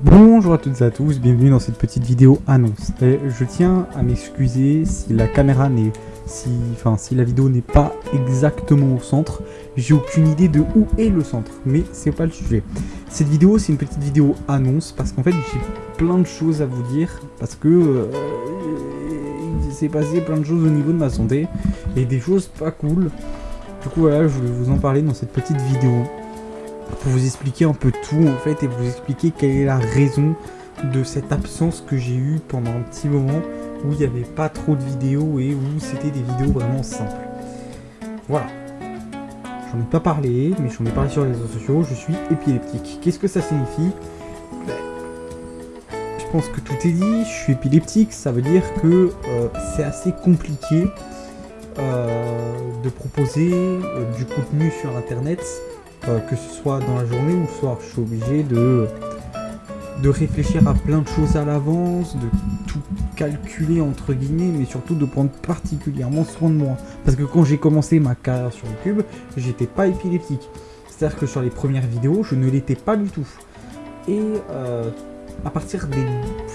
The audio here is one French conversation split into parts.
Bonjour à toutes et à tous, bienvenue dans cette petite vidéo annonce. Je tiens à m'excuser si la caméra n'est... Si, enfin, si la vidéo n'est pas exactement au centre. J'ai aucune idée de où est le centre, mais c'est pas le sujet. Cette vidéo, c'est une petite vidéo annonce parce qu'en fait, j'ai plein de choses à vous dire parce que euh, il s'est passé plein de choses au niveau de ma santé et des choses pas cool. Du coup, voilà, je voulais vous en parler dans cette petite vidéo pour vous expliquer un peu tout en fait et vous expliquer quelle est la raison de cette absence que j'ai eue pendant un petit moment où il n'y avait pas trop de vidéos et où c'était des vidéos vraiment simples. Voilà. J'en ai pas parlé, mais j'en ai parlé sur les réseaux sociaux, je suis épileptique. Qu'est-ce que ça signifie? Je pense que tout est dit, je suis épileptique, ça veut dire que euh, c'est assez compliqué euh, de proposer euh, du contenu sur internet euh, que ce soit dans la journée ou le soir. Je suis obligé de, de réfléchir à plein de choses à l'avance, de tout calculer entre guillemets, mais surtout de prendre particulièrement soin de moi. Parce que quand j'ai commencé ma carrière sur YouTube, j'étais pas épileptique. C'est-à-dire que sur les premières vidéos, je ne l'étais pas du tout. Et euh, à partir des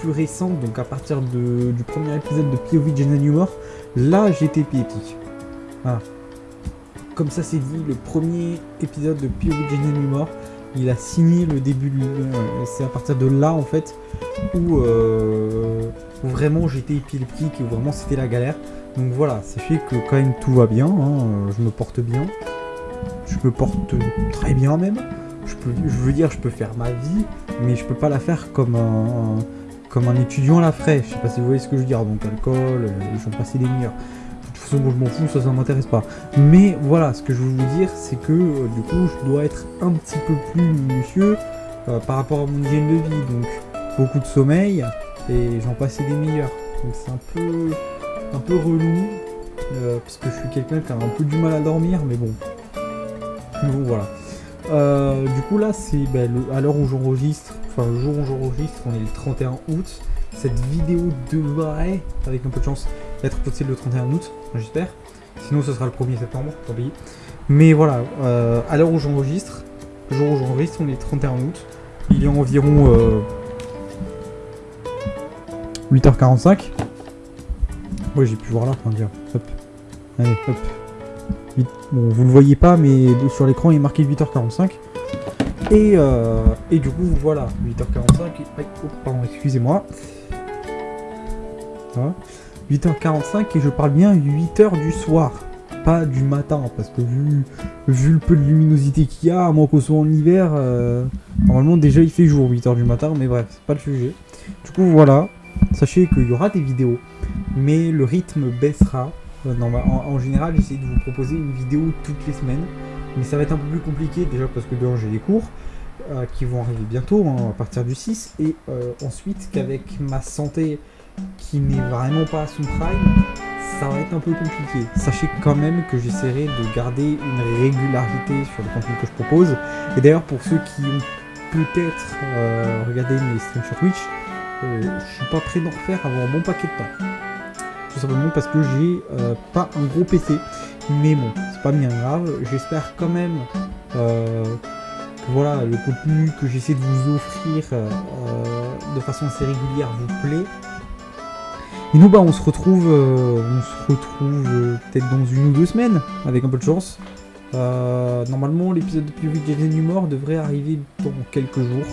plus récentes, donc à partir du premier épisode de POV General Humor, là j'étais épileptique. Voilà comme ça c'est dit, le premier épisode de POV Humor, il a signé le début, c'est à partir de là en fait, euh, où, vraiment j'étais épileptique où vraiment c'était la galère. Donc voilà, sachez que quand même tout va bien, hein, je me porte bien, je me porte très bien même. Je, veux dire, je peux faire ma vie, mais je peux pas la faire comme un, comme étudiant la ferait. Je sais pas si vous voyez ce que je veux dire, donc alcool, euh, j'en passais des meilleurs façon, je m'en fous, ça, ça m'intéresse pas. Mais voilà, ce que je veux vous dire, c'est que euh, du coup, je dois être un petit peu plus minutieux euh, par rapport à mon hygiène de vie. Donc, beaucoup de sommeil et j'en passais des meilleurs. Donc, c'est un peu, un peu relou euh, parce que je suis quelqu'un qui a un peu du mal à dormir, mais bon. bon, voilà. du coup, là, c'est ben, à l'heure où j'enregistre, enfin, le jour où j'enregistre, on est le 31 août. Cette vidéo devrait, avec un peu de chance, être possible le 31 août, j'espère. Sinon, ce sera le 1er septembre, tant pis. Mais voilà, euh, à l'heure où j'enregistre, le jour où j'enregistre, on est 31 août. Il est environ 8h45. Euh, ouais, j'ai pu voir là, enfin dire. Hop. Allez, hop. Bon, vous le voyez pas, mais sur l'écran, il est marqué 8h45. Et, euh, et du coup, voilà, 8h45. oh, pardon, excusez-moi. 8h45 et je parle bien 8h du soir, pas du matin, parce que vu, le peu de luminosité qu'il y a, à moins qu'on soit en hiver, euh, normalement déjà il fait jour 8h du matin, mais bref, c'est pas le sujet. Du coup voilà, sachez qu'il y aura des vidéos, mais le rythme baissera. Euh, en, général, j'essaie de vous proposer une vidéo toutes les semaines, mais ça va être un peu plus compliqué déjà parce que dehors j'ai des cours. Euh, qui vont arriver bientôt, hein, à partir du 6, et ensuite qu'avec ma santé qui n'est vraiment pas à son prime, ça va être un peu compliqué. Sachez quand même que j'essaierai de garder une régularité sur le contenu que je propose. Et d'ailleurs, pour ceux qui ont peut-être euh, regardé mes streams sur Twitch, euh, je suis pas prêt d'en refaire avant un bon paquet de temps. Tout simplement parce que j'ai euh, pas un gros PC. Mais bon, c'est pas bien grave. J'espère quand même que voilà, le contenu que j'essaie de vous offrir de façon assez régulière vous plaît. Et nous, bah, on se retrouve, euh, on se retrouve euh, peut-être dans une ou deux semaines, avec un peu de chance. Euh, normalement, l'épisode de POV Jaden Humor devrait arriver dans quelques jours.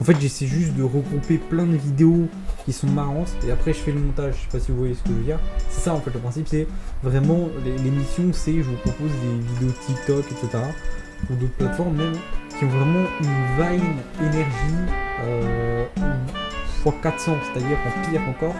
En fait, j'essaie juste de regrouper plein de vidéos qui sont marrantes, et après je fais le montage, je sais pas si vous voyez ce que je veux dire. C'est ça en fait, le principe c'est vraiment, l'émission c'est, je vous propose des vidéos TikTok, etc., ou d'autres plateformes même, qui ont vraiment une vine énergie euh, x 400, c'est-à-dire en pire encore,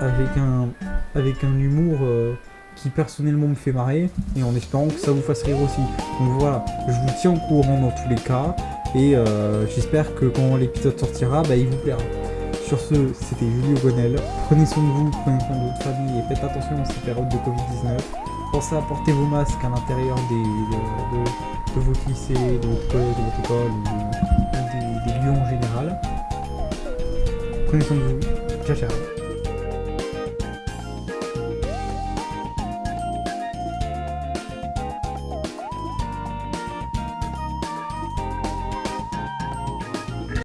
avec un, avec un humour euh, qui personnellement me fait marrer et en espérant que ça vous fasse rire aussi. Donc voilà, je vous tiens au courant dans tous les cas et euh, j'espère que quand l'épisode sortira, bah, il vous plaira. Sur ce, c'était Julio Gonel. Prenez soin de vous, prenez soin de votre famille et faites attention en ces périodes de Covid-19. Pensez à porter vos masques à l'intérieur de, de, votre lycée, de votre collège, de votre école ou des, des lieux en général. Prenez soin de vous. Ciao, ciao.